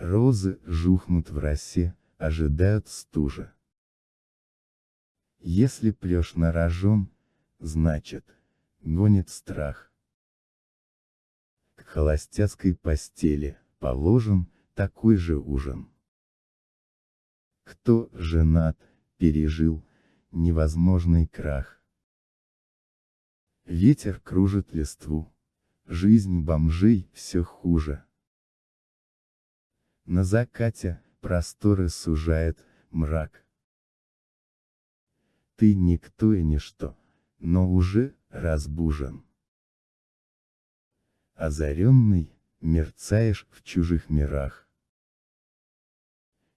Розы жухнут в росе, ожидают стужа. Если плешь на рожон, значит, гонит страх. К холостяцкой постели, положен, такой же ужин. Кто женат, пережил, невозможный крах. Ветер кружит листву. Жизнь бомжей все хуже. На закате, просторы сужает, мрак. Ты никто и ничто, но уже, разбужен. Озаренный, мерцаешь в чужих мирах.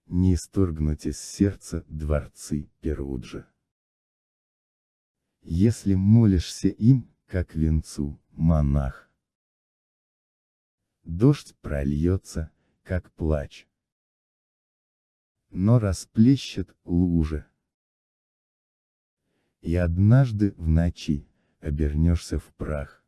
Не исторгнуть из сердца дворцы Перуджа. Если молишься им, как венцу, монах. Дождь прольется, как плач. Но расплещет лужи. И однажды в ночи, обернешься в прах.